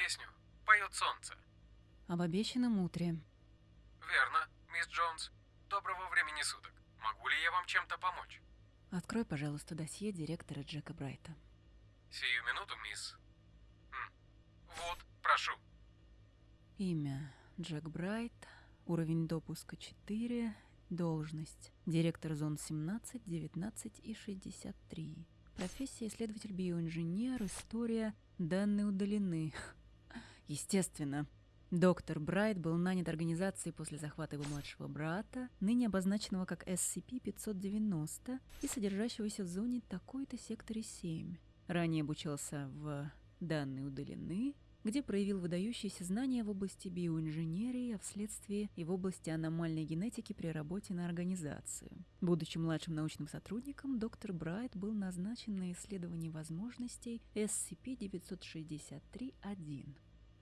песню «Поет солнце». Об обещанном утре. Верно, мисс Джонс. Доброго времени суток. Могу ли я вам чем-то помочь? Открой, пожалуйста, досье директора Джека Брайта. Сию минуту, мисс. М. Вот, прошу. Имя Джек Брайт, уровень допуска 4, должность директор зон 17, 19 и 63. Профессия исследователь биоинженер, история, данные удалены. Естественно. Доктор Брайт был нанят организацией после захвата его младшего брата, ныне обозначенного как SCP-590 и содержащегося в зоне такой-то секторе 7. Ранее обучался в «Данные удалены», где проявил выдающиеся знания в области биоинженерии, а вследствие и в области аномальной генетики при работе на организацию. Будучи младшим научным сотрудником, доктор Брайт был назначен на исследование возможностей SCP-963-1.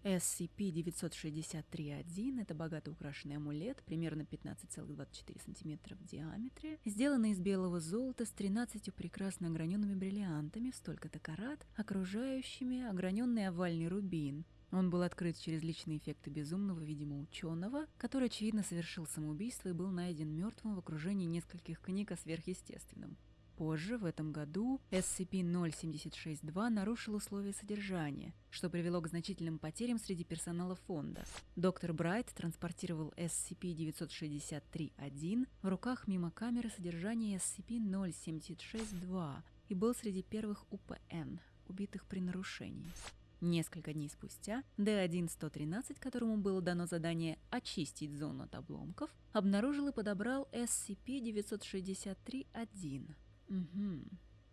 SCP-963-1 – это богато украшенный амулет, примерно 15,24 см в диаметре, сделанный из белого золота с 13 прекрасно ограненными бриллиантами в столько-то карат, окружающими ограненный овальный рубин. Он был открыт через личные эффекты безумного, видимо, ученого, который, очевидно, совершил самоубийство и был найден мертвым в окружении нескольких книг о сверхъестественном. Позже, в этом году, SCP-076-2 нарушил условия содержания, что привело к значительным потерям среди персонала фонда. Доктор Брайт транспортировал SCP-963-1 в руках мимо камеры содержания SCP-076-2 и был среди первых УПН, убитых при нарушении. Несколько дней спустя D1-113, которому было дано задание очистить зону от обломков, обнаружил и подобрал SCP-963-1. Угу.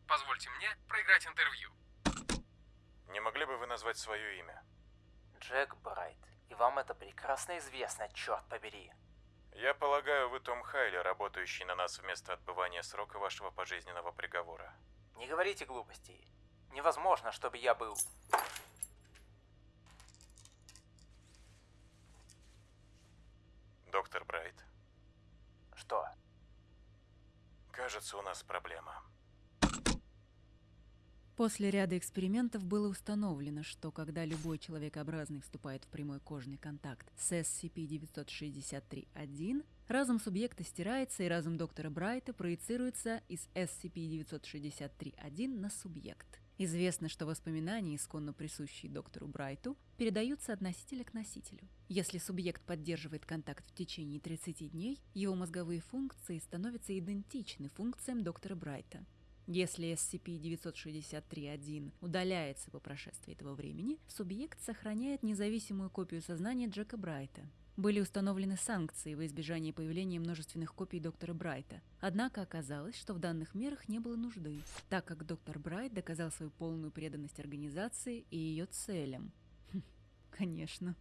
Позвольте мне проиграть интервью. Не могли бы вы назвать свое имя? Джек Брайт. И вам это прекрасно известно, черт побери. Я полагаю, вы Том Хайли, работающий на нас вместо отбывания срока вашего пожизненного приговора. Не говорите глупостей. Невозможно, чтобы я был... Доктор Брайт, Что? Кажется, у нас проблема. После ряда экспериментов было установлено, что когда любой человекообразный вступает в прямой кожный контакт с SCP-963-1, разум субъекта стирается и разум доктора Брайта проецируется из SCP-963-1 на субъект. Известно, что воспоминания, исконно присущие доктору Брайту, передаются от носителя к носителю. Если субъект поддерживает контакт в течение 30 дней, его мозговые функции становятся идентичны функциям доктора Брайта. Если SCP-963-1 удаляется по прошествии этого времени, субъект сохраняет независимую копию сознания Джека Брайта. Были установлены санкции во избежание появления множественных копий доктора Брайта. Однако оказалось, что в данных мерах не было нужды, так как доктор Брайт доказал свою полную преданность организации и ее целям. Хм, конечно.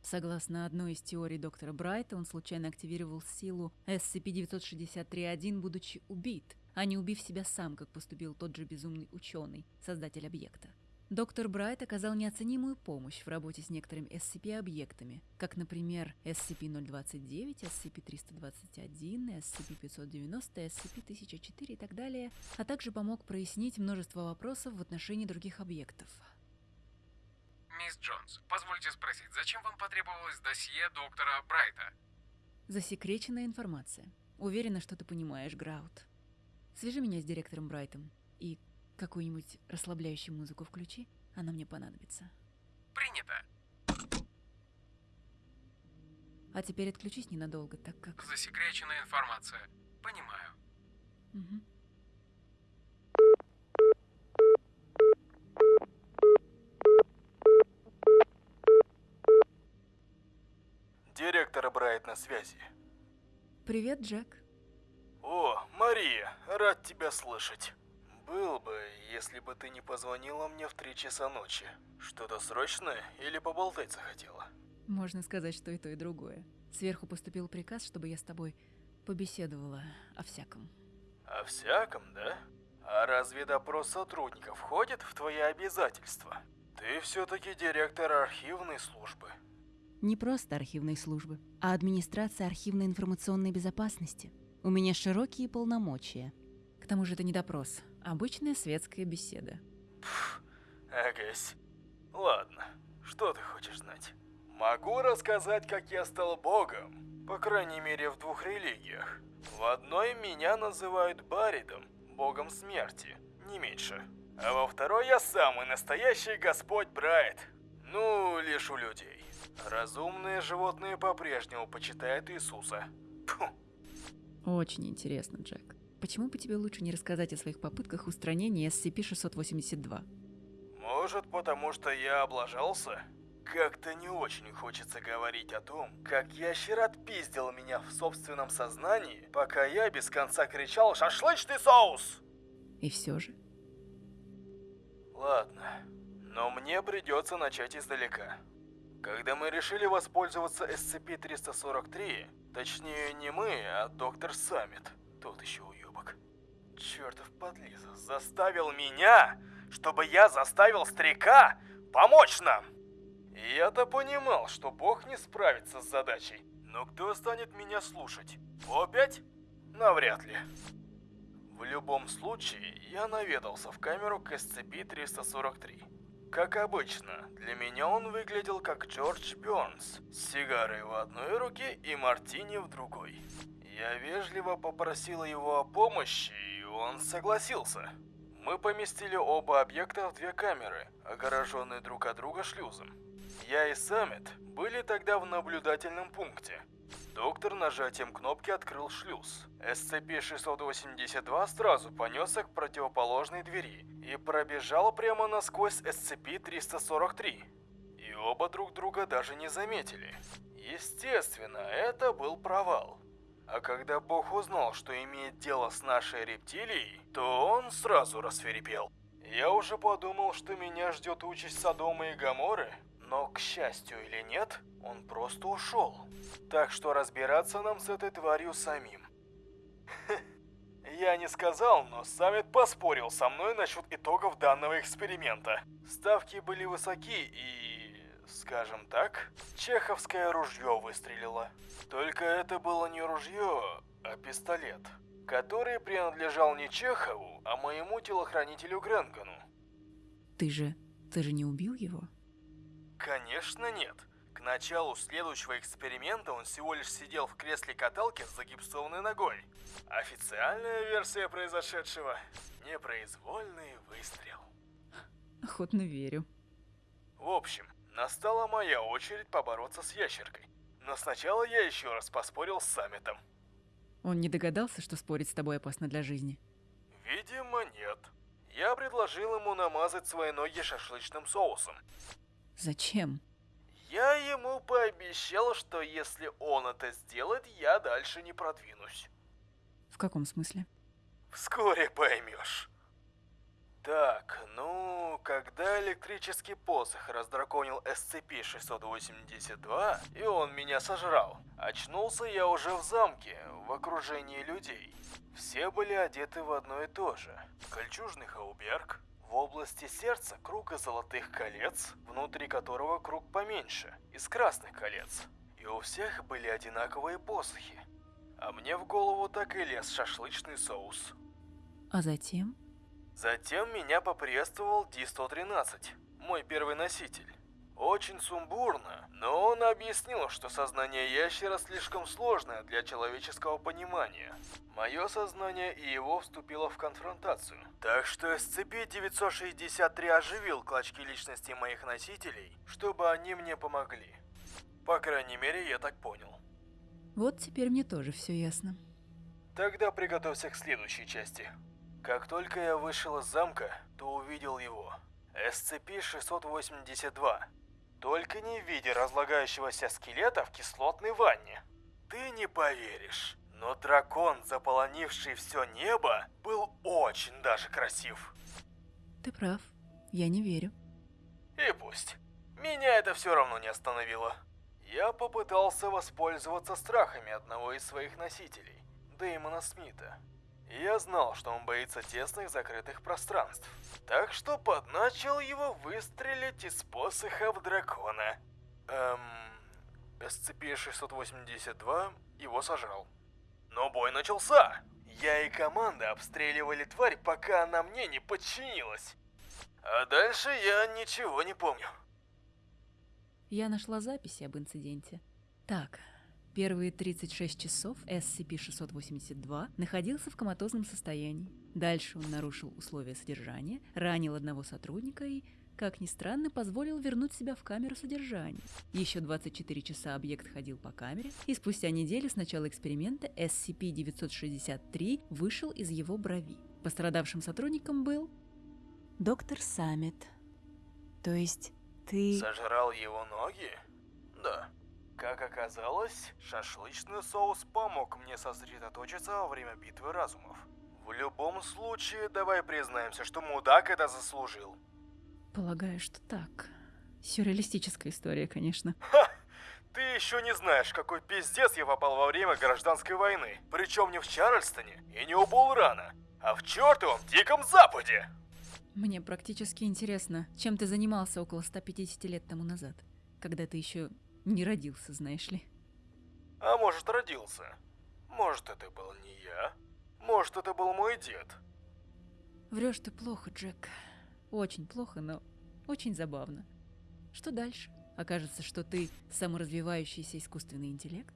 Согласно одной из теорий доктора Брайта, он случайно активировал силу SCP-963-1, будучи убит, а не убив себя сам, как поступил тот же безумный ученый, создатель объекта. Доктор Брайт оказал неоценимую помощь в работе с некоторыми SCP-объектами, как, например, SCP-029, SCP-321, SCP-590, SCP-1004 и так далее, а также помог прояснить множество вопросов в отношении других объектов. Мисс Джонс, позвольте спросить, зачем вам потребовалось досье доктора Брайта? Засекреченная информация. Уверена, что ты понимаешь, Граут. Свяжи меня с директором Брайтом и какую-нибудь расслабляющую музыку включи, она мне понадобится. Принято. А теперь отключись ненадолго, так как... Засекреченная информация. Понимаю. Мгм. Директор Брайт на связи. Привет, Джек. О, Мария, рад тебя слышать. Был бы, если бы ты не позвонила мне в три часа ночи. Что-то срочное или поболтать захотела? Можно сказать, что и то, и другое. Сверху поступил приказ, чтобы я с тобой побеседовала о всяком. О всяком, да? А разве допрос сотрудников входит в твои обязательства? Ты все-таки директор архивной службы. Не просто архивной службы, а администрация архивной информационной безопасности. У меня широкие полномочия. К тому же это не допрос, обычная светская беседа. Агась. Ладно. Что ты хочешь знать? Могу рассказать, как я стал богом. По крайней мере, в двух религиях. В одной меня называют Баридом, богом смерти, не меньше. А во второй я самый настоящий Господь Брайт. Ну, лишь у людей. Разумные животные по-прежнему почитают Иисуса. Фу. Очень интересно, Джек. Почему бы тебе лучше не рассказать о своих попытках устранения SCP-682? Может, потому что я облажался? Как-то не очень хочется говорить о том, как ящер отпиздил меня в собственном сознании, пока я без конца кричал «Шашлычный соус!» И все же? Ладно, но мне придется начать издалека. Когда мы решили воспользоваться SCP-343, точнее не мы, а доктор Саммит, тот еще чертов подлиза, заставил меня, чтобы я заставил старика помочь нам. Я-то понимал, что Бог не справится с задачей, но кто станет меня слушать? Опять? Навряд ли. В любом случае, я наведался в камеру к SCP-343. Как обычно, для меня он выглядел как Джордж Бёрнс, с сигарой в одной руке и мартини в другой. Я вежливо попросил его о помощи, и он согласился. Мы поместили оба объекта в две камеры, огороженные друг от друга шлюзом. Я и Саммит были тогда в наблюдательном пункте. Доктор нажатием кнопки открыл шлюз. SCP-682 сразу понесся к противоположной двери и пробежал прямо насквозь SCP-343. И оба друг друга даже не заметили. Естественно, это был провал. А когда Бог узнал, что имеет дело с нашей рептилией, то он сразу рассверепел. Я уже подумал, что меня ждет участь Содома и Гоморры, но, к счастью или нет, он просто ушел. Так что разбираться нам с этой тварью самим. Я не сказал, но Саммит поспорил со мной насчет итогов данного эксперимента. Ставки были высоки и, скажем так, чеховское ружье выстрелило. Только это было не ружье, а пистолет, который принадлежал не Чехову, а моему телохранителю Гренгону. Ты же... ты же не убил его? Конечно нет. К началу следующего эксперимента он всего лишь сидел в кресле каталки с загипсованной ногой. Официальная версия произошедшего – непроизвольный выстрел. Охотно верю. В общем, настала моя очередь побороться с ящеркой. Но сначала я еще раз поспорил с саммитом. Он не догадался, что спорить с тобой опасно для жизни? Видимо, нет. Я предложил ему намазать свои ноги шашлычным соусом. Зачем? Я ему пообещал, что если он это сделает, я дальше не продвинусь. В каком смысле? Вскоре поймешь. Так, ну, когда электрический посох раздраконил SCP-682, и он меня сожрал, очнулся я уже в замке, в окружении людей. Все были одеты в одно и то же. Кольчужный хауберг, в области сердца круг из золотых колец, внутри которого круг поменьше, из красных колец. И у всех были одинаковые посохи. А мне в голову так и лез шашлычный соус. А затем? Затем меня поприветствовал Ди-113, мой первый носитель. Очень сумбурно, но он объяснил, что сознание ящера слишком сложное для человеческого понимания. Мое сознание и его вступило в конфронтацию. Так что SCP-963 оживил клочки личности моих носителей, чтобы они мне помогли. По крайней мере, я так понял. Вот теперь мне тоже все ясно. Тогда приготовься к следующей части. Как только я вышел из замка, то увидел его. SCP-682. Только не в виде разлагающегося скелета в кислотной ванне. Ты не поверишь, но дракон, заполонивший все небо, был очень даже красив. Ты прав. Я не верю. И пусть. Меня это все равно не остановило. Я попытался воспользоваться страхами одного из своих носителей, Дэймона Смита. Я знал, что он боится тесных закрытых пространств. Так что подначил его выстрелить из посоха в дракона. Эм... SCP-682 его сажал. Но бой начался! Я и команда обстреливали тварь, пока она мне не подчинилась. А дальше я ничего не помню. Я нашла записи об инциденте. Так, первые 36 часов SCP-682 находился в коматозном состоянии. Дальше он нарушил условия содержания, ранил одного сотрудника и, как ни странно, позволил вернуть себя в камеру содержания. Еще 24 часа объект ходил по камере, и спустя неделю с начала эксперимента SCP-963 вышел из его брови. Пострадавшим сотрудником был доктор Саммит. То есть ты... Сожрал его ноги? Да. Как оказалось, шашлычный соус помог мне сосредоточиться во время битвы разумов. В любом случае, давай признаемся, что мудак это заслужил. Полагаю, что так. Сюрреалистическая история, конечно. Ха! Ты еще не знаешь, какой пиздец я попал во время гражданской войны. Причем не в Чарльстоне и не у Булрана, а в чертовом Диком Западе. Мне практически интересно, чем ты занимался около 150 лет тому назад, когда ты еще не родился, знаешь ли. А может, родился. Может, это был не я. Может, это был мой дед. Врешь ты плохо, Джек. Очень плохо, но очень забавно. Что дальше? Окажется, что ты саморазвивающийся искусственный интеллект?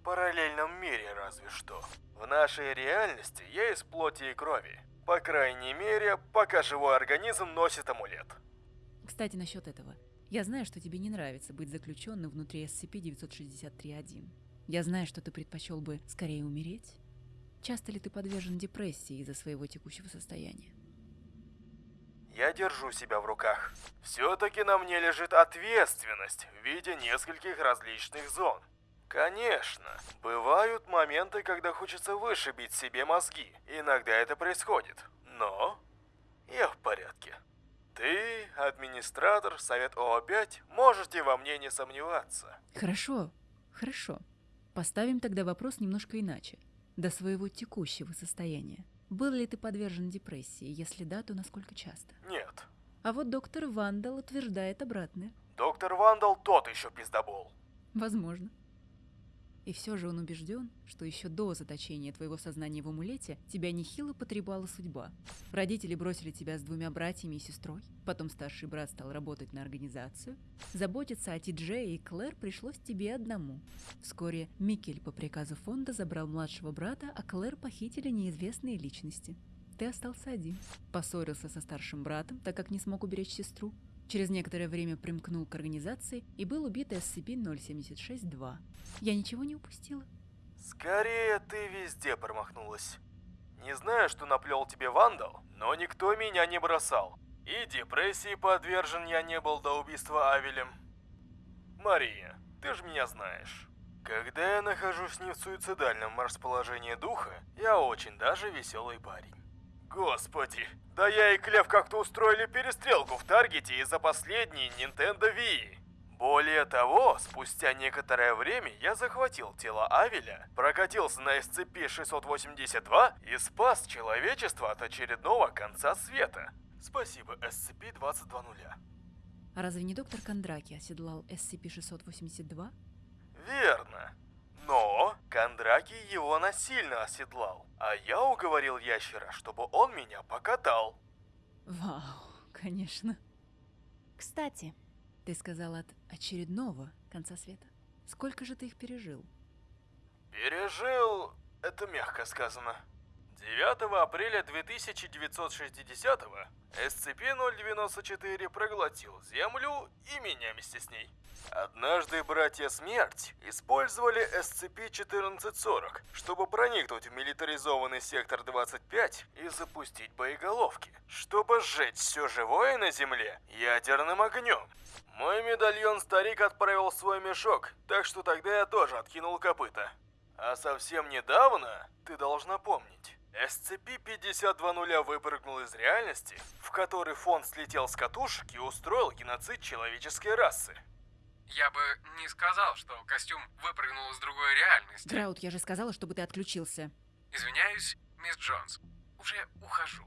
В параллельном мире разве что. В нашей реальности я из плоти и крови. По крайней мере, пока живой организм носит амулет. Кстати, насчет этого. Я знаю, что тебе не нравится быть заключенным внутри SCP-963-1. Я знаю, что ты предпочел бы скорее умереть. Часто ли ты подвержен депрессии из-за своего текущего состояния? Я держу себя в руках. Все-таки на мне лежит ответственность в виде нескольких различных зон. Конечно, бывают моменты, когда хочется вышибить себе мозги. Иногда это происходит. Но я в порядке. Ты, администратор, Совет ОО-5, можете во мне не сомневаться. Хорошо, хорошо. Поставим тогда вопрос немножко иначе. До своего текущего состояния. Был ли ты подвержен депрессии? Если да, то насколько часто? Нет. А вот доктор Вандал утверждает обратное. Доктор Вандал тот еще пиздобол. Возможно. И все же он убежден, что еще до заточения твоего сознания в амулете тебя нехило потребала судьба. Родители бросили тебя с двумя братьями и сестрой, потом старший брат стал работать на организацию. Заботиться о Ти-Джее и Клэр пришлось тебе одному. Вскоре Микель по приказу фонда забрал младшего брата, а Клэр похитили неизвестные личности. Ты остался один. Поссорился со старшим братом, так как не смог уберечь сестру. Через некоторое время примкнул к организации и был убит SCP-076-2. Я ничего не упустила. Скорее, ты везде промахнулась. Не знаю, что наплел тебе вандал, но никто меня не бросал. И депрессии подвержен я не был до убийства Авелем. Мария, ты же меня знаешь. Когда я нахожусь не в суицидальном расположении духа, я очень даже веселый парень. Господи, да я и Клев как-то устроили перестрелку в Таргете из-за последней Nintendo Wii. Более того, спустя некоторое время я захватил тело Авеля, прокатился на SCP-682 и спас человечество от очередного конца света. Спасибо, SCP-220. А разве не доктор Кондраки оседлал SCP-682? Верно. Но Кондраки его насильно оседлал, а я уговорил ящера, чтобы он меня покатал. Вау, конечно. Кстати, ты сказал от очередного конца света. Сколько же ты их пережил? Пережил... это мягко сказано. 9 апреля 2960 SCP-094 проглотил Землю и меня вместе с ней. Однажды братья Смерть использовали SCP-1440, чтобы проникнуть в милитаризованный сектор 25 и запустить боеголовки, чтобы сжечь все живое на Земле ядерным огнем. Мой медальон старик отправил в свой мешок, так что тогда я тоже откинул копыта. А совсем недавно, ты должна помнить, SCP-5200 выпрыгнул из реальности, в которой фонд слетел с катушек и устроил геноцид человеческой расы. Я бы не сказал, что костюм выпрыгнул из другой реальности. Драут, я же сказала, чтобы ты отключился. Извиняюсь, мисс Джонс. Уже ухожу.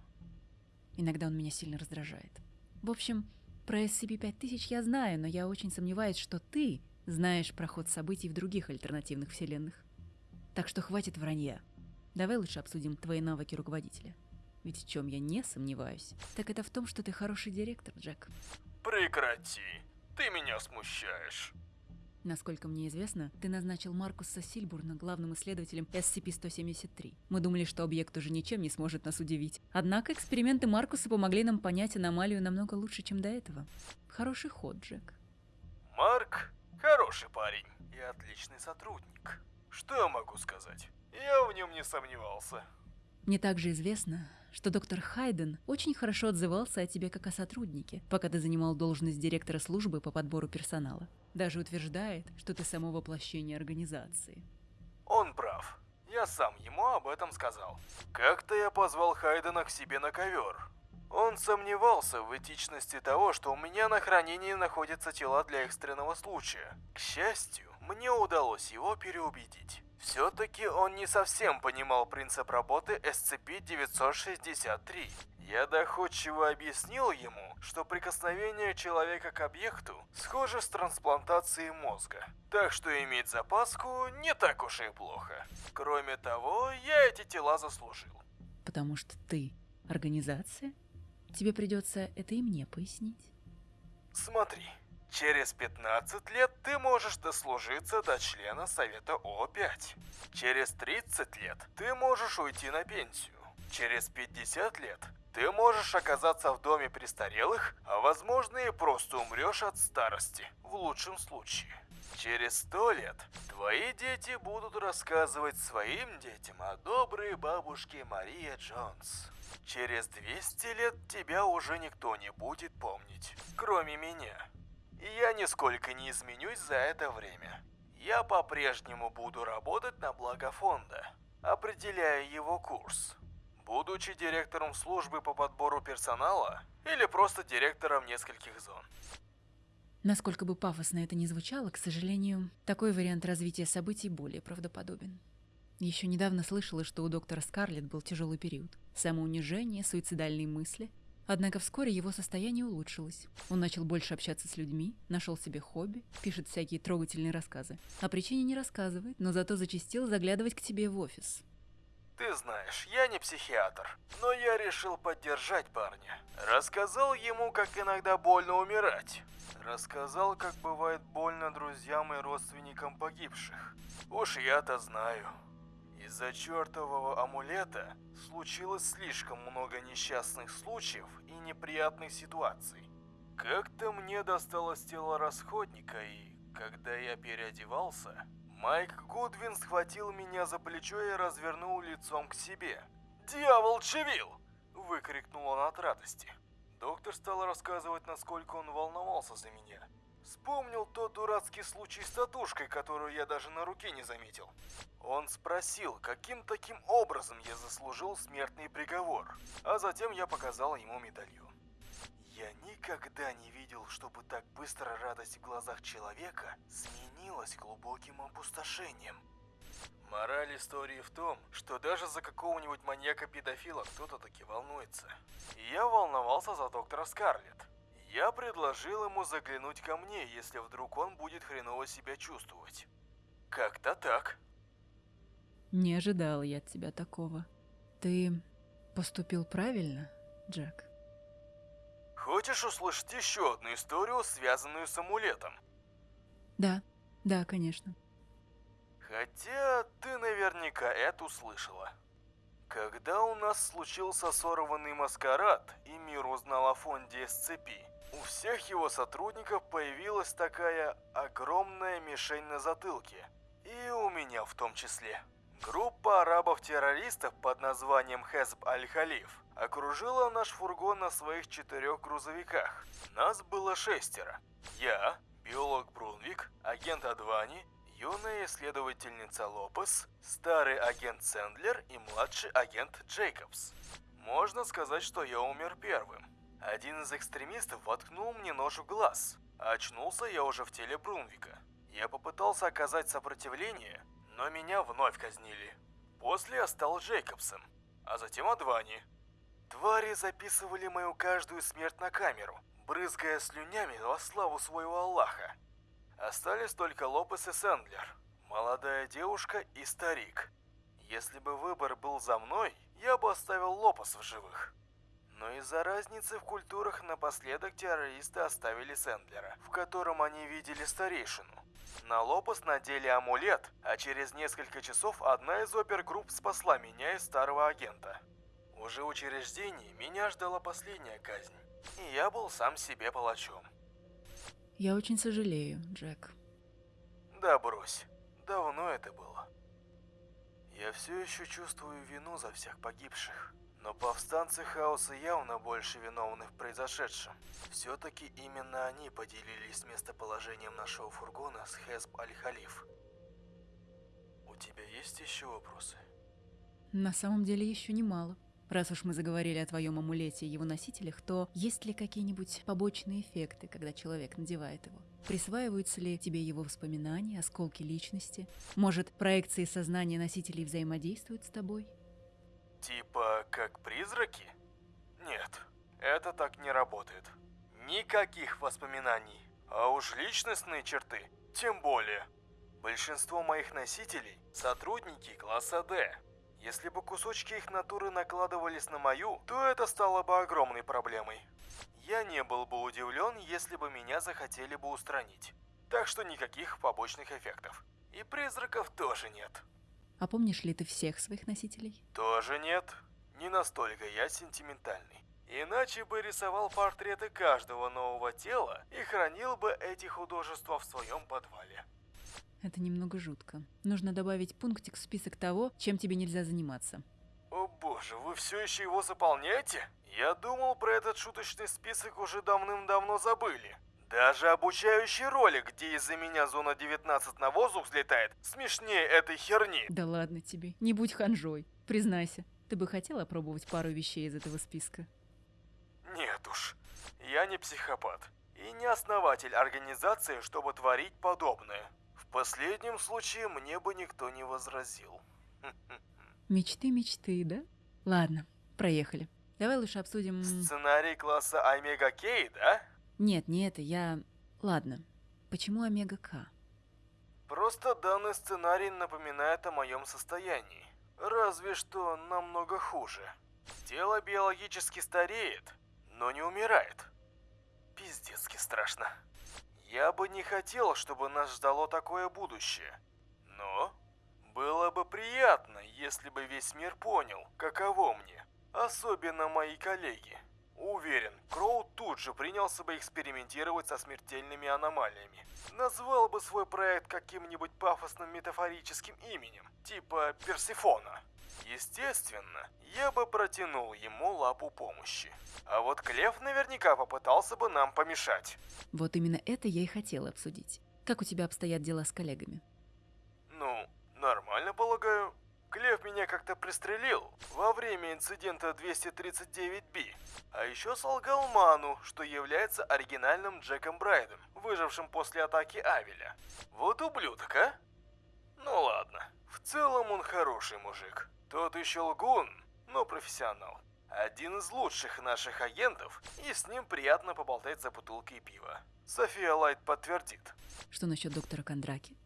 Иногда он меня сильно раздражает. В общем, про SCP-5000 я знаю, но я очень сомневаюсь, что ты знаешь про ход событий в других альтернативных вселенных. Так что хватит вранья. Давай лучше обсудим твои навыки руководителя. Ведь в чем я не сомневаюсь, так это в том, что ты хороший директор, Джек. Прекрати. Ты меня смущаешь. Насколько мне известно, ты назначил Маркуса Сильбурна главным исследователем SCP-173. Мы думали, что объект уже ничем не сможет нас удивить. Однако эксперименты Маркуса помогли нам понять аномалию намного лучше, чем до этого. Хороший ход, Джек. Марк хороший парень и отличный сотрудник. Что я могу сказать? Я в нем не сомневался. Мне также известно, что доктор Хайден очень хорошо отзывался о тебе как о сотруднике, пока ты занимал должность директора службы по подбору персонала. Даже утверждает, что ты само воплощение организации. Он прав. Я сам ему об этом сказал. Как-то я позвал Хайдена к себе на ковер. Он сомневался в этичности того, что у меня на хранении находятся тела для экстренного случая. К счастью, мне удалось его переубедить. Все-таки он не совсем понимал принцип работы SCP-963. Я доходчиво объяснил ему, что прикосновение человека к объекту схоже с трансплантацией мозга. Так что иметь запаску не так уж и плохо. Кроме того, я эти тела заслужил. Потому что ты организация? Тебе придется это и мне пояснить. Смотри, через 15 лет ты можешь дослужиться до члена Совета О5. Через 30 лет ты можешь уйти на пенсию. Через 50 лет ты можешь оказаться в доме престарелых, а возможно и просто умрешь от старости, в лучшем случае. Через сто лет твои дети будут рассказывать своим детям о доброй бабушке Мария Джонс. Через 200 лет тебя уже никто не будет помнить, кроме меня. И я нисколько не изменюсь за это время. Я по-прежнему буду работать на благо фонда, определяя его курс. Будучи директором службы по подбору персонала или просто директором нескольких зон. Насколько бы пафосно это ни звучало, к сожалению, такой вариант развития событий более правдоподобен. Еще недавно слышала, что у доктора Скарлетт был тяжелый период. Самоунижение, суицидальные мысли. Однако вскоре его состояние улучшилось. Он начал больше общаться с людьми, нашел себе хобби, пишет всякие трогательные рассказы. О причине не рассказывает, но зато зачастил заглядывать к тебе в офис. Ты знаешь, я не психиатр, но я решил поддержать парня. Рассказал ему, как иногда больно умирать. Рассказал, как бывает больно друзьям и родственникам погибших. Уж я-то знаю. Из-за чертового амулета случилось слишком много несчастных случаев и неприятных ситуаций. Как-то мне досталось тело расходника, и когда я переодевался, Майк Гудвин схватил меня за плечо и развернул лицом к себе. «Дьявол Чевил!» – выкрикнул он от радости. Доктор стал рассказывать, насколько он волновался за меня. Вспомнил тот дурацкий случай с татушкой, которую я даже на руке не заметил. Он спросил, каким таким образом я заслужил смертный приговор, а затем я показал ему медальон. Я никогда не видел, чтобы так быстро радость в глазах человека сменилась глубоким опустошением. Мораль истории в том, что даже за какого-нибудь маньяка-педофила кто-то таки волнуется. Я волновался за доктора Скарлетт. Я предложил ему заглянуть ко мне, если вдруг он будет хреново себя чувствовать. Как-то так. Не ожидал я от тебя такого. Ты поступил правильно, Джек? Хочешь услышать еще одну историю, связанную с амулетом? Да, да, конечно. Хотя ты наверняка это услышала. Когда у нас случился сорванный маскарад, и мир узнал о фонде SCP, у всех его сотрудников появилась такая огромная мишень на затылке. И у меня в том числе. Группа арабов-террористов под названием Хезб Аль-Халиф окружила наш фургон на своих четырех грузовиках. Нас было шестеро. Я, биолог Брунвик, агент Адвани, юная исследовательница Лопес, старый агент Сэндлер и младший агент Джейкобс. Можно сказать, что я умер первым. Один из экстремистов воткнул мне нож в глаз, очнулся я уже в теле Брунвика. Я попытался оказать сопротивление, но меня вновь казнили. После я стал Джейкобсом, а затем Адвани. Твари записывали мою каждую смерть на камеру, брызгая слюнями во славу своего Аллаха. Остались только Лопес и Сэндлер, молодая девушка и старик. Если бы выбор был за мной, я бы оставил Лопес в живых. Но из-за разницы в культурах напоследок террористы оставили Сэндлера, в котором они видели старейшину. На Лопас надели амулет, а через несколько часов одна из опергрупп спасла меня из старого агента. Уже в учреждении меня ждала последняя казнь, и я был сам себе палачом. Я очень сожалею, Джек. Да брось, давно это было. Я все еще чувствую вину за всех погибших. Но повстанцы хаоса явно больше виновны в произошедшем. Все-таки именно они поделились местоположением нашего фургона с Хесб Аль-Халиф. У тебя есть еще вопросы? На самом деле еще немало. Раз уж мы заговорили о твоем амулете и его носителях, то есть ли какие-нибудь побочные эффекты, когда человек надевает его? Присваиваются ли тебе его воспоминания, осколки личности? Может, проекции сознания носителей взаимодействуют с тобой? Типа как призраки? Нет, это так не работает. Никаких воспоминаний. А уж личностные черты, тем более. Большинство моих носителей – сотрудники класса D. Если бы кусочки их натуры накладывались на мою, то это стало бы огромной проблемой. Я не был бы удивлен, если бы меня захотели бы устранить. Так что никаких побочных эффектов. И призраков тоже нет. А помнишь ли ты всех своих носителей? Тоже нет. Не настолько я сентиментальный. Иначе бы рисовал портреты каждого нового тела и хранил бы эти художества в своем подвале. Это немного жутко. Нужно добавить пунктик в список того, чем тебе нельзя заниматься. О боже, вы все еще его заполняете? Я думал, про этот шуточный список уже давным-давно забыли. Даже обучающий ролик, где из-за меня зона 19 на воздух взлетает, смешнее этой херни. Да ладно тебе, не будь ханжой. Признайся, ты бы хотел опробовать пару вещей из этого списка? Нет уж, я не психопат. И не основатель организации, чтобы творить подобное. В последнем случае мне бы никто не возразил. Мечты, мечты, да? Ладно, проехали. Давай лучше обсудим... Сценарий класса Омега Кей, да? Нет, не это, я... Ладно. Почему Омега К? Просто данный сценарий напоминает о моем состоянии. Разве что намного хуже. Тело биологически стареет, но не умирает. Пиздецки страшно. Я бы не хотел, чтобы нас ждало такое будущее. Но было бы приятно, если бы весь мир понял, каково мне. Особенно мои коллеги. Уверен, Кроу тут же принялся бы экспериментировать со смертельными аномалиями. Назвал бы свой проект каким-нибудь пафосным метафорическим именем, типа Персифона. Естественно, я бы протянул ему лапу помощи. А вот Клев наверняка попытался бы нам помешать. Вот именно это я и хотела обсудить. Как у тебя обстоят дела с коллегами? Ну, нормально, полагаю. Клев меня как-то пристрелил во время инцидента 239B. А еще солгал Ману, что является оригинальным Джеком Брайдом, выжившим после атаки Авеля. Вот ублюдок, а? Ну ладно. В целом он хороший мужик. Тот еще лгун, но профессионал. Один из лучших наших агентов, и с ним приятно поболтать за бутылкой пива. София Лайт подтвердит. Что насчет доктора Кондраки?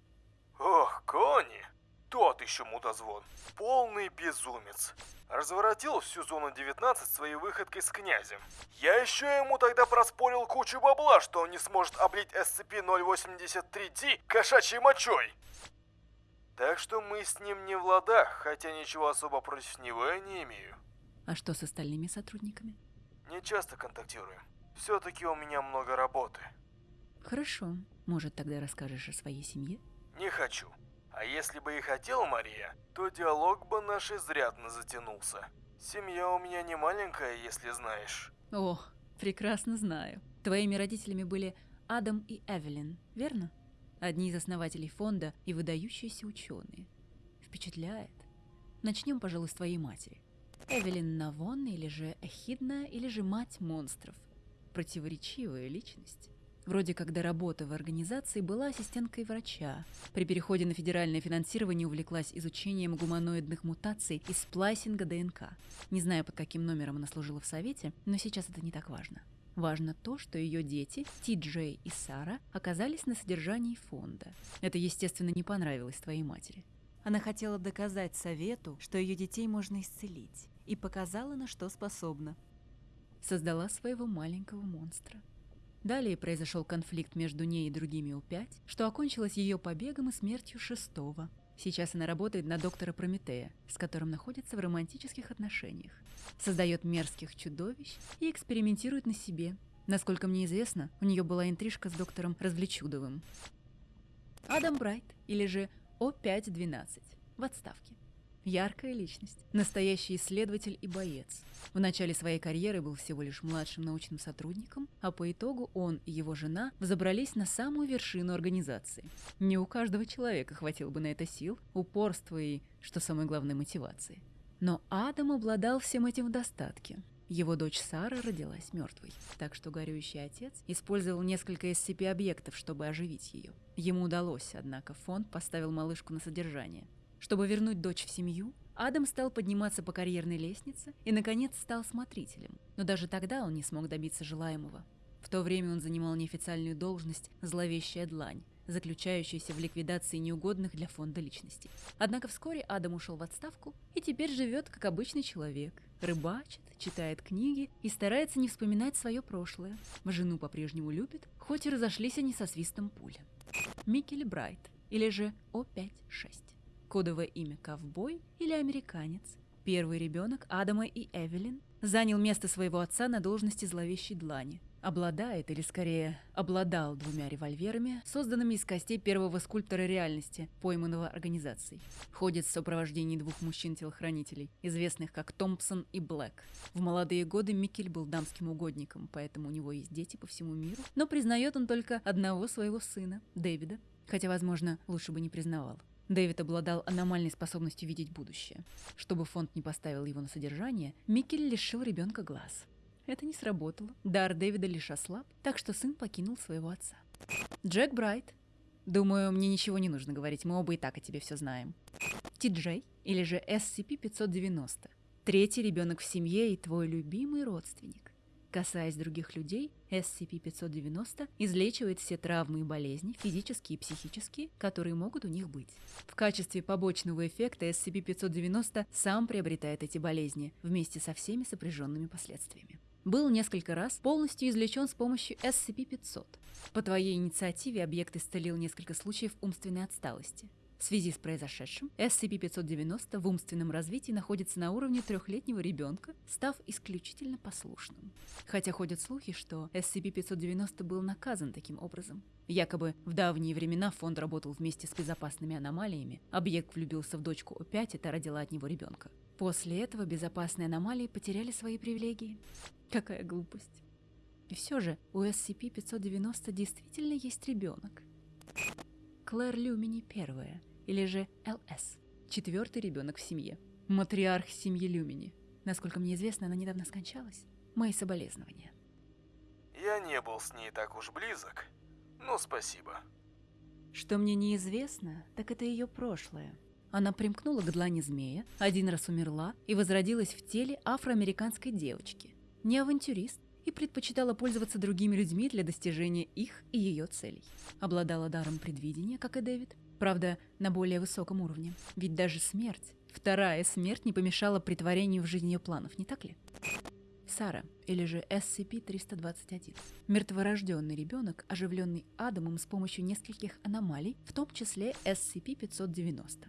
Ох, Кони! Тот еще мудозвон. Полный безумец. Разворотил всю зону 19 своей выходкой с князем. Я еще ему тогда проспорил кучу бабла, что он не сможет облить SCP-083-D кошачьей мочой. Так что мы с ним не в ладах, хотя ничего особо против него я не имею. А что с остальными сотрудниками? Не часто контактируем. Все-таки у меня много работы. Хорошо. Может, тогда расскажешь о своей семье? Не хочу. А если бы и хотел, Мария, то диалог бы наш изрядно затянулся. Семья у меня не маленькая, если знаешь. О, прекрасно знаю. Твоими родителями были Адам и Эвелин, верно? Одни из основателей фонда и выдающиеся ученые. Впечатляет. Начнем, пожалуй, с твоей матери. Эвелин Навон или же Эхидна, или же мать монстров. Противоречивая личность. Вроде как до работы в организации была ассистенткой врача. При переходе на федеральное финансирование увлеклась изучением гуманоидных мутаций и сплайсинга ДНК. Не знаю, под каким номером она служила в совете, но сейчас это не так важно. Важно то, что ее дети, Ти Джей и Сара, оказались на содержании фонда. Это, естественно, не понравилось твоей матери. Она хотела доказать совету, что ее детей можно исцелить, и показала, на что способна. создала своего маленького монстра. Далее произошел конфликт между ней и другими У-5, что окончилось ее побегом и смертью шестого. Сейчас она работает на доктора Прометея, с которым находится в романтических отношениях. Создает мерзких чудовищ и экспериментирует на себе. Насколько мне известно, у нее была интрижка с доктором Развлечудовым. Адам Брайт, или же О512, в отставке. Яркая личность, настоящий исследователь и боец. В начале своей карьеры был всего лишь младшим научным сотрудником, а по итогу он и его жена взобрались на самую вершину организации. Не у каждого человека хватило бы на это сил, упорства и, что самое главное, мотивации. Но Адам обладал всем этим в достатке. Его дочь Сара родилась мертвой, так что горюющий отец использовал несколько SCP-объектов, чтобы оживить ее. Ему удалось, однако фонд поставил малышку на содержание. Чтобы вернуть дочь в семью, Адам стал подниматься по карьерной лестнице и, наконец, стал смотрителем. Но даже тогда он не смог добиться желаемого. В то время он занимал неофициальную должность «зловещая длань», заключающуюся в ликвидации неугодных для фонда личностей. Однако вскоре Адам ушел в отставку и теперь живет как обычный человек. Рыбачит, читает книги и старается не вспоминать свое прошлое. Жену по-прежнему любит, хоть и разошлись они со свистом пули. Микель Брайт, или же О56. Кодовое имя «Ковбой» или «Американец». Первый ребенок Адама и Эвелин занял место своего отца на должности зловещей длани. Обладает, или скорее обладал двумя револьверами, созданными из костей первого скульптора реальности, пойманного организацией. Ходит в сопровождении двух мужчин-телохранителей, известных как Томпсон и Блэк. В молодые годы Микель был дамским угодником, поэтому у него есть дети по всему миру, но признает он только одного своего сына, Дэвида, хотя, возможно, лучше бы не признавал. Дэвид обладал аномальной способностью видеть будущее. Чтобы фонд не поставил его на содержание, Микель лишил ребенка глаз. Это не сработало. Дар Дэвида лишь ослаб, так что сын покинул своего отца. Джек Брайт. Думаю, мне ничего не нужно говорить, мы оба и так о тебе все знаем. Ти-Джей, или же SCP-590. Третий ребенок в семье и твой любимый родственник. Касаясь других людей, SCP-590 излечивает все травмы и болезни, физические и психические, которые могут у них быть. В качестве побочного эффекта SCP-590 сам приобретает эти болезни вместе со всеми сопряженными последствиями. Был несколько раз полностью излечен с помощью SCP-500. По твоей инициативе объект исцелил несколько случаев умственной отсталости. В связи с произошедшим, SCP-590 в умственном развитии находится на уровне трехлетнего ребенка, став исключительно послушным. Хотя ходят слухи, что SCP-590 был наказан таким образом. Якобы в давние времена фонд работал вместе с безопасными аномалиями, объект влюбился в дочку О5 и та родила от него ребенка. После этого безопасные аномалии потеряли свои привилегии. Какая глупость. И все же у SCP-590 действительно есть ребенок. Клэр Люмини первая, или же ЛС, четвертый ребенок в семье. Матриарх семьи Люмини. Насколько мне известно, она недавно скончалась. Мои соболезнования. Я не был с ней так уж близок, но спасибо. Что мне неизвестно, так это ее прошлое. Она примкнула к длани змея, один раз умерла и возродилась в теле афроамериканской девочки. Не авантюрист, и предпочитала пользоваться другими людьми для достижения их и ее целей. Обладала даром предвидения, как и Дэвид, правда, на более высоком уровне. Ведь даже смерть, вторая смерть не помешала притворению в жизнь ее планов, не так ли? Сара, или же SCP-321. Мертворожденный ребенок, оживленный Адамом с помощью нескольких аномалий, в том числе SCP-590.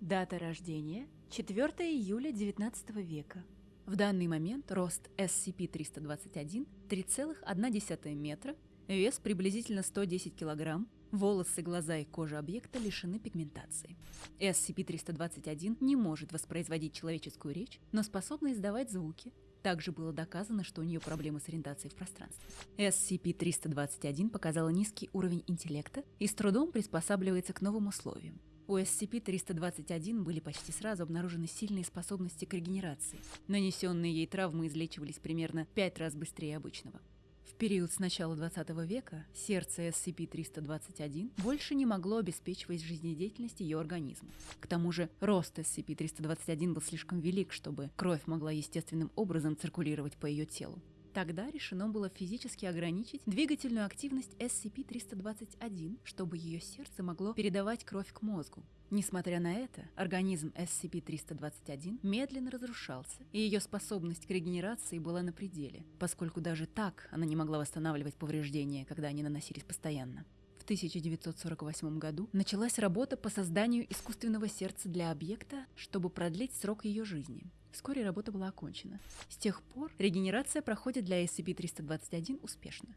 Дата рождения – 4 июля 19 века. В данный момент рост SCP-321 3,1 метра, вес приблизительно 110 килограмм, волосы, глаза и кожа объекта лишены пигментации. SCP-321 не может воспроизводить человеческую речь, но способна издавать звуки. Также было доказано, что у нее проблемы с ориентацией в пространстве. SCP-321 показала низкий уровень интеллекта и с трудом приспосабливается к новым условиям. У SCP-321 были почти сразу обнаружены сильные способности к регенерации. Нанесенные ей травмы излечивались примерно 5 раз быстрее обычного. В период с начала 20 века сердце SCP-321 больше не могло обеспечивать жизнедеятельность ее организма. К тому же рост SCP-321 был слишком велик, чтобы кровь могла естественным образом циркулировать по ее телу. Тогда решено было физически ограничить двигательную активность SCP-321, чтобы ее сердце могло передавать кровь к мозгу. Несмотря на это, организм SCP-321 медленно разрушался, и ее способность к регенерации была на пределе, поскольку даже так она не могла восстанавливать повреждения, когда они наносились постоянно. В 1948 году началась работа по созданию искусственного сердца для объекта, чтобы продлить срок ее жизни. Вскоре работа была окончена. С тех пор регенерация проходит для SCP-321 успешно.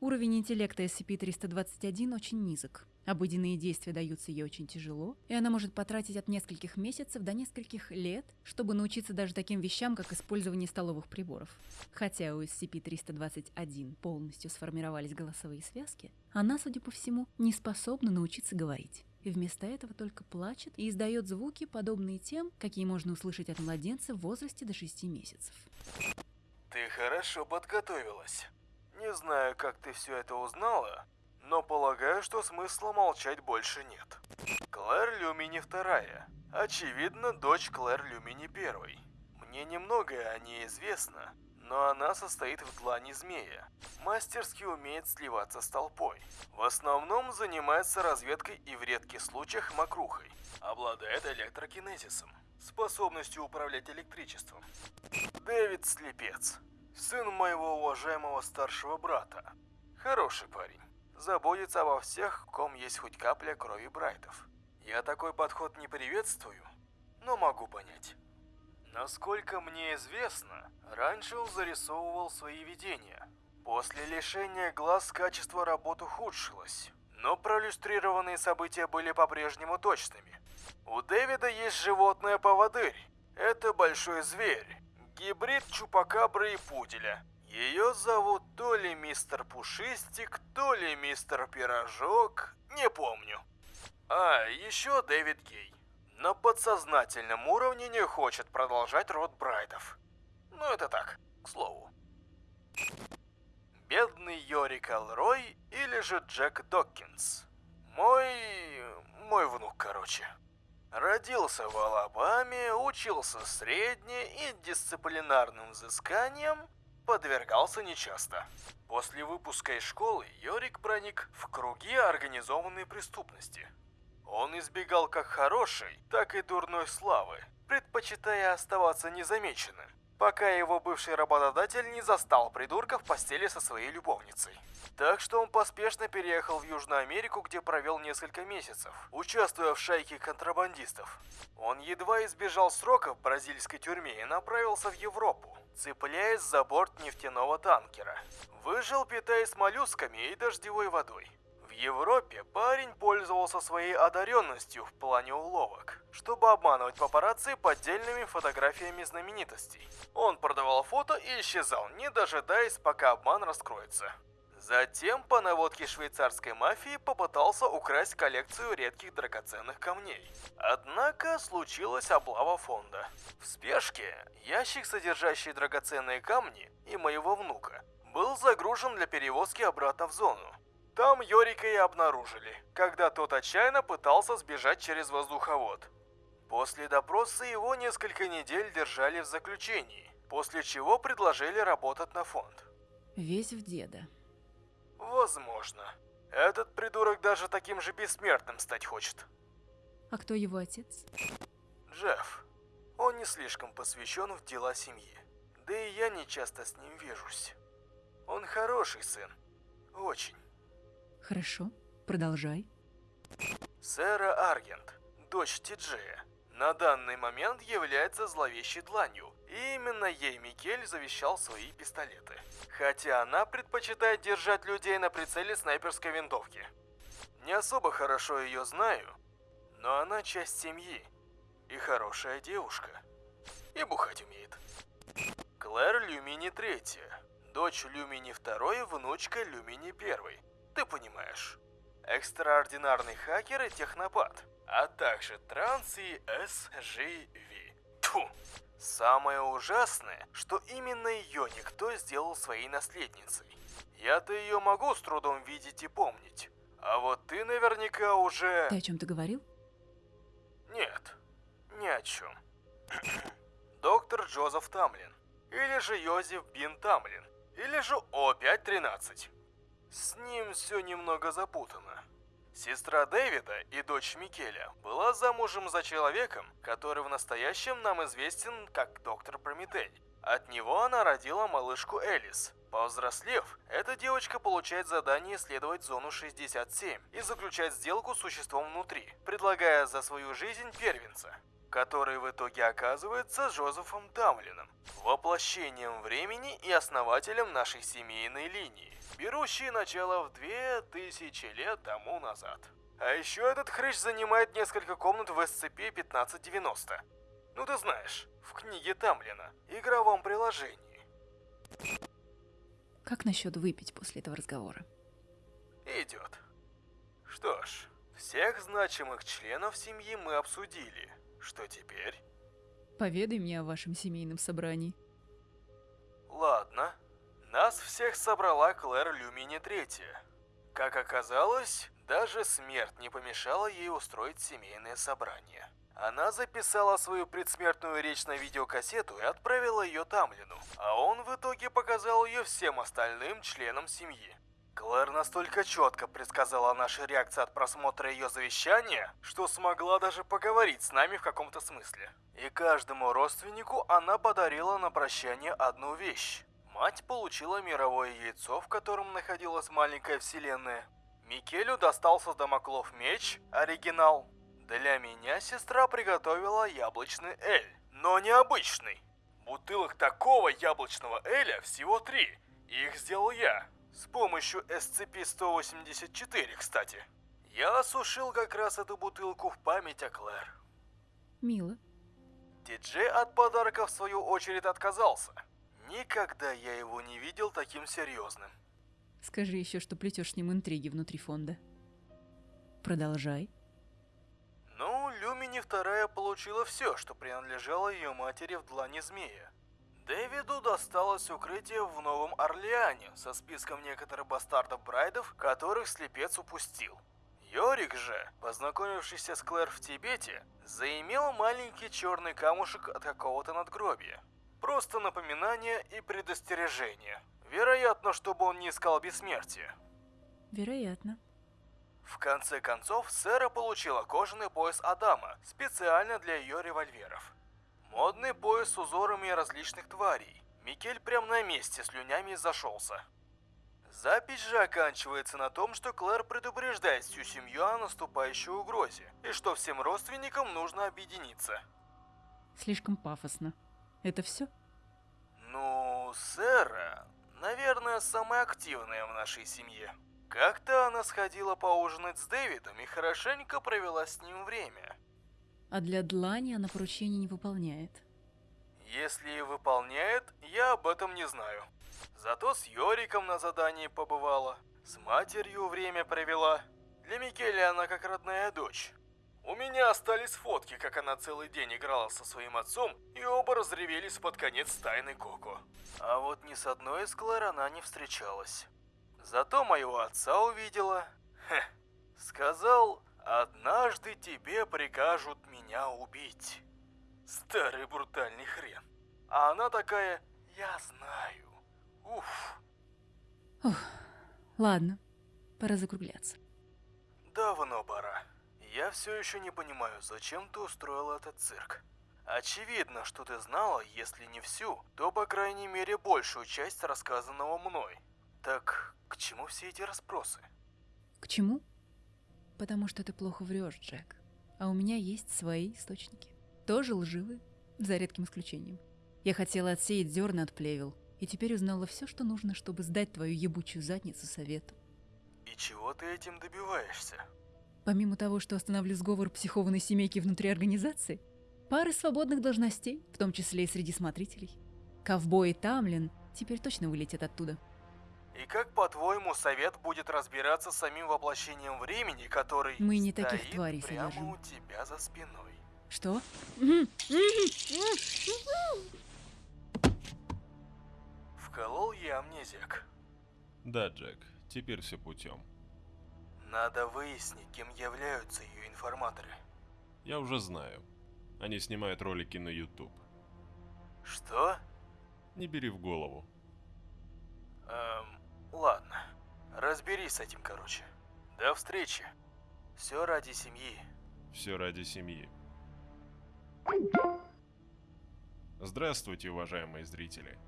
Уровень интеллекта SCP-321 очень низок. Обыденные действия даются ей очень тяжело, и она может потратить от нескольких месяцев до нескольких лет, чтобы научиться даже таким вещам, как использование столовых приборов. Хотя у SCP-321 полностью сформировались голосовые связки, она, судя по всему, не способна научиться говорить. И вместо этого только плачет и издает звуки, подобные тем, какие можно услышать от младенца в возрасте до 6 месяцев. Ты хорошо подготовилась. Не знаю, как ты все это узнала, но полагаю, что смысла молчать больше нет. Клэр Люмини вторая. Очевидно, дочь Клэр Люмини первой. Мне немногое о ней известно, но она состоит в длани змея. Мастерски умеет сливаться с толпой. В основном занимается разведкой и в редких случаях мокрухой. Обладает электрокинезисом, способностью управлять электричеством. Дэвид Слепец, сын моего уважаемого старшего брата. Хороший парень. Заботится обо всех, ком есть хоть капля крови Брайтов. Я такой подход не приветствую, но могу понять. Насколько мне известно, раньше он зарисовывал свои видения. После лишения глаз качество работы ухудшилось, но проиллюстрированные события были по-прежнему точными. У Дэвида есть животное-поводырь. Это большой зверь. Гибрид чупакабры и пуделя. Ее зовут то ли мистер Пушистик, то ли мистер Пирожок, не помню. А, еще Дэвид Гей. На подсознательном уровне не хочет продолжать род Брайдов. Ну это так, к слову. Бедный Йорик Элрой или же Джек Доккинс. Мой... мой внук, короче. Родился в Алабаме, учился средне и дисциплинарным взысканием подвергался нечасто. После выпуска из школы Йорик проник в круги организованной преступности. Он избегал как хорошей, так и дурной славы, предпочитая оставаться незамеченным, пока его бывший работодатель не застал придурка в постели со своей любовницей. Так что он поспешно переехал в Южную Америку, где провел несколько месяцев, участвуя в шайке контрабандистов. Он едва избежал срока в бразильской тюрьме и направился в Европу, цепляясь за борт нефтяного танкера. Выжил, питаясь моллюсками и дождевой водой. Европе парень пользовался своей одаренностью в плане уловок, чтобы обманывать папарацци поддельными фотографиями знаменитостей. Он продавал фото и исчезал, не дожидаясь, пока обман раскроется. Затем по наводке швейцарской мафии попытался украсть коллекцию редких драгоценных камней. Однако случилась облава фонда. В спешке ящик, содержащий драгоценные камни, и моего внука, был загружен для перевозки обратно в зону. Там Йорика и обнаружили, когда тот отчаянно пытался сбежать через воздуховод. После допроса его несколько недель держали в заключении, после чего предложили работать на фонд. Весь в деда. Возможно. Этот придурок даже таким же бессмертным стать хочет. А кто его отец? Джефф. Он не слишком посвящен в дела семьи. Да и я не часто с ним вижусь. Он хороший сын. Очень. Хорошо, продолжай. Сэра Аргент, дочь Тиджея, на данный момент является зловещей дланью, и именно ей Микель завещал свои пистолеты. Хотя она предпочитает держать людей на прицеле снайперской винтовки. Не особо хорошо ее знаю, но она часть семьи и хорошая девушка. И бухать умеет. Клэр Люмини третья, дочь Люмини второй, внучка Люмини первой. Ты понимаешь. Экстраординарный хакер и технопат, а также транс и SGV. Тьфу. Самое ужасное, что именно ее никто сделал своей наследницей. Я-то ее могу с трудом видеть и помнить. А вот ты наверняка уже... Ты о чем-то говорил? Нет, ни о чем. Доктор Джозеф Тамлин. Или же Йозеф Бин Тамлин. Или же О513. С ним все немного запутано. Сестра Дэвида и дочь Микеля была замужем за человеком, который в настоящем нам известен как доктор Прометей. От него она родила малышку Элис. Повзрослев, эта девочка получает задание исследовать зону 67 и заключать сделку с существом внутри, предлагая за свою жизнь первенца, который в итоге оказывается Джозефом Тамлином, воплощением времени и основателем нашей семейной линии, берущей начало в 2000 лет тому назад. А еще этот хрыч занимает несколько комнат в SCP-1590. Ну ты знаешь, в книге Тамлина, игровом приложении. Как насчет выпить после этого разговора? Идет. Что ж, всех значимых членов семьи мы обсудили. Что теперь? Поведай мне о вашем семейном собрании. Ладно. Нас всех собрала Клэр Люмини Третья. Как оказалось, даже смерть не помешала ей устроить семейное собрание. Она записала свою предсмертную речь на видеокассету и отправила ее Тамлину, а он в итоге показал ее всем остальным членам семьи. Клэр настолько четко предсказала наши реакции от просмотра ее завещания, что смогла даже поговорить с нами в каком-то смысле. И каждому родственнику она подарила на прощание одну вещь. Мать получила мировое яйцо, в котором находилась маленькая вселенная. Микелю достался Дамоклов меч, оригинал. Для меня сестра приготовила яблочный эль, но необычный. Бутылок такого яблочного эля всего три, их сделал я. С помощью SCP-184, кстати. Я осушил как раз эту бутылку в память о Клэр. Мило. Диджей от подарка в свою очередь отказался. Никогда я его не видел таким серьезным. Скажи еще, что плетешь с ним интриги внутри фонда. Продолжай. Ну, Люмини вторая получила все, что принадлежало ее матери в длани змея. Дэвиду досталось укрытие в Новом Орлеане со списком некоторых бастардов Брайдов, которых слепец упустил. Йорик же, познакомившийся с Клэр в Тибете, заимел маленький черный камушек от какого-то надгробия. Просто напоминание и предостережение. Вероятно, чтобы он не искал бессмертия. Вероятно. В конце концов, Сэра получила кожаный пояс Адама, специально для ее револьверов. Модный пояс с узорами различных тварей. Микель прям на месте слюнями зашелся. Запись же оканчивается на том, что Клэр предупреждает всю семью о наступающей угрозе, и что всем родственникам нужно объединиться. Слишком пафосно. Это все? Ну, Сэра, наверное, самая активная в нашей семье. Как-то она сходила поужинать с Дэвидом и хорошенько провела с ним время. А для Длани она поручений не выполняет. Если и выполняет, я об этом не знаю. Зато с Йориком на задании побывала, с матерью время провела. Для Микеля она как родная дочь. У меня остались фотки, как она целый день играла со своим отцом, и оба разревелись под конец тайны Коко. А вот ни с одной из Клэр она не встречалась. Зато моего отца увидела. Хе, сказал, однажды тебе прикажут меня убить. Старый брутальный хрен. А она такая, я знаю. Уф, Ладно, пора закругляться. давно пора. Я все еще не понимаю, зачем ты устроил этот цирк. Очевидно, что ты знала, если не всю, то по крайней мере большую часть рассказанного мной. Так к чему все эти расспросы? К чему? Потому что ты плохо врешь, Джек. А у меня есть свои источники. Тоже лживые, за редким исключением. Я хотела отсеять зерна от плевел, и теперь узнала все, что нужно, чтобы сдать твою ебучую задницу совету. И чего ты этим добиваешься? Помимо того, что остановлю сговор психованной семейки внутри организации, пары свободных должностей, в том числе и среди смотрителей. Ковбой и Тамлин теперь точно вылетят оттуда. И как, по-твоему, совет будет разбираться с самим воплощением времени, который Мы не таких стоит тварей прямо содержим. у тебя за спиной? Что? Вколол я амнезик. Да, Джек, теперь все путем. Надо выяснить, кем являются ее информаторы. Я уже знаю. Они снимают ролики на YouTube. Что? Не бери в голову. Эм, ладно. Разберись с этим, короче. До встречи. Все ради семьи. Все ради семьи. Здравствуйте, уважаемые зрители.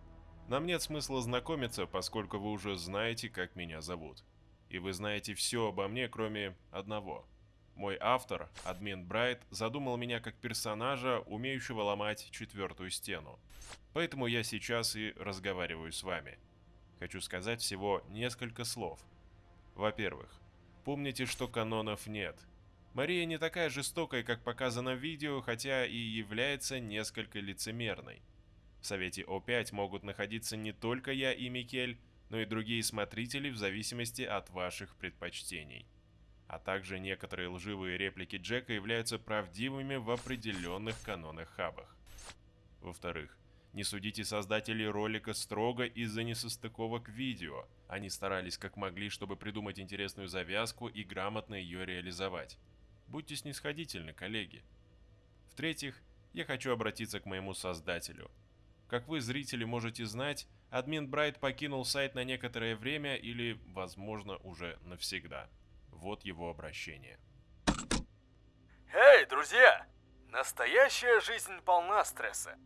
Нам нет смысла знакомиться, поскольку вы уже знаете, как меня зовут. И вы знаете все обо мне, кроме одного. Мой автор, админ Брайт, задумал меня как персонажа, умеющего ломать четвертую стену. Поэтому я сейчас и разговариваю с вами. Хочу сказать всего несколько слов. Во-первых, помните, что канонов нет. Мария не такая жестокая, как показано в видео, хотя и является несколько лицемерной. В Совете О5 могут находиться не только я и Микель, но и другие смотрители в зависимости от ваших предпочтений. А также некоторые лживые реплики Джека являются правдивыми в определенных канонах хабах. Во-вторых, не судите создателей ролика строго из-за несостыковок видео. Они старались как могли, чтобы придумать интересную завязку и грамотно ее реализовать. Будьте снисходительны, коллеги. В-третьих, я хочу обратиться к моему создателю. Как вы, зрители, можете знать, админ Брайт покинул сайт на некоторое время или, возможно, уже навсегда. Вот его обращение. Эй, друзья! Настоящая жизнь полна стресса.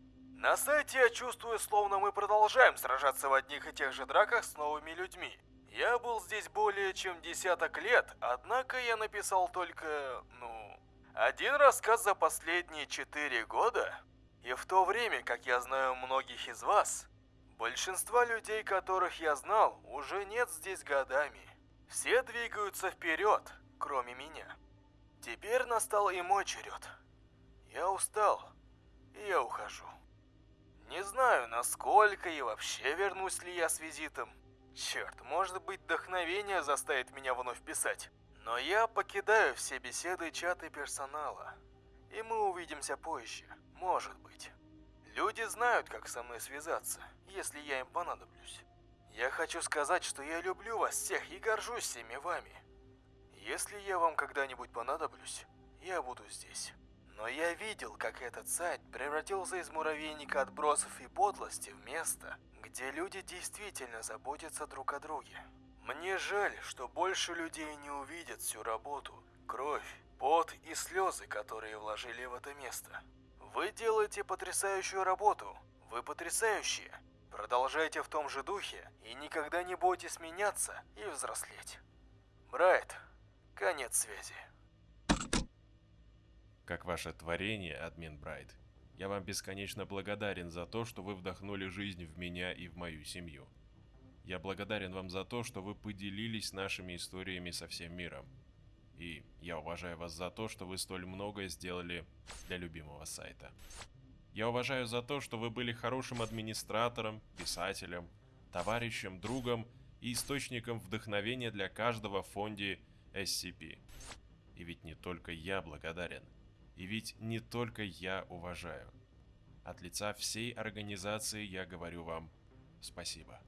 На сайте я чувствую, словно мы продолжаем сражаться в одних и тех же драках с новыми людьми. Я был здесь более чем десяток лет, однако я написал только, ну, один рассказ за последние четыре года. И в то время, как я знаю многих из вас, большинства людей, которых я знал, уже нет здесь годами. Все двигаются вперед, кроме меня. Теперь настал и мой черед. Я устал, и я ухожу. Не знаю, насколько и вообще вернусь ли я с визитом. Черт, может быть, вдохновение заставит меня вновь писать. Но я покидаю все беседы чаты персонала. И мы увидимся позже, может быть. Люди знают, как со мной связаться, если я им понадоблюсь. Я хочу сказать, что я люблю вас всех и горжусь всеми вами. Если я вам когда-нибудь понадоблюсь, я буду здесь. Но я видел, как этот сайт превратился из муравейника отбросов и подлости в место, где люди действительно заботятся друг о друге. Мне жаль, что больше людей не увидят всю работу, кровь, пот и слезы, которые вложили в это место. Вы делаете потрясающую работу. Вы потрясающие. Продолжайте в том же духе и никогда не бойтесь меняться и взрослеть. Брайт, конец связи. Как ваше творение, админ Брайт, я вам бесконечно благодарен за то, что вы вдохнули жизнь в меня и в мою семью. Я благодарен вам за то, что вы поделились нашими историями со всем миром. И я уважаю вас за то, что вы столь многое сделали для любимого сайта. Я уважаю за то, что вы были хорошим администратором, писателем, товарищем, другом и источником вдохновения для каждого в фонде SCP. И ведь не только я благодарен. И ведь не только я уважаю. От лица всей организации я говорю вам спасибо.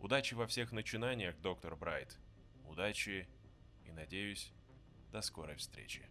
Удачи во всех начинаниях, доктор Брайт. Удачи и, надеюсь, до скорой встречи.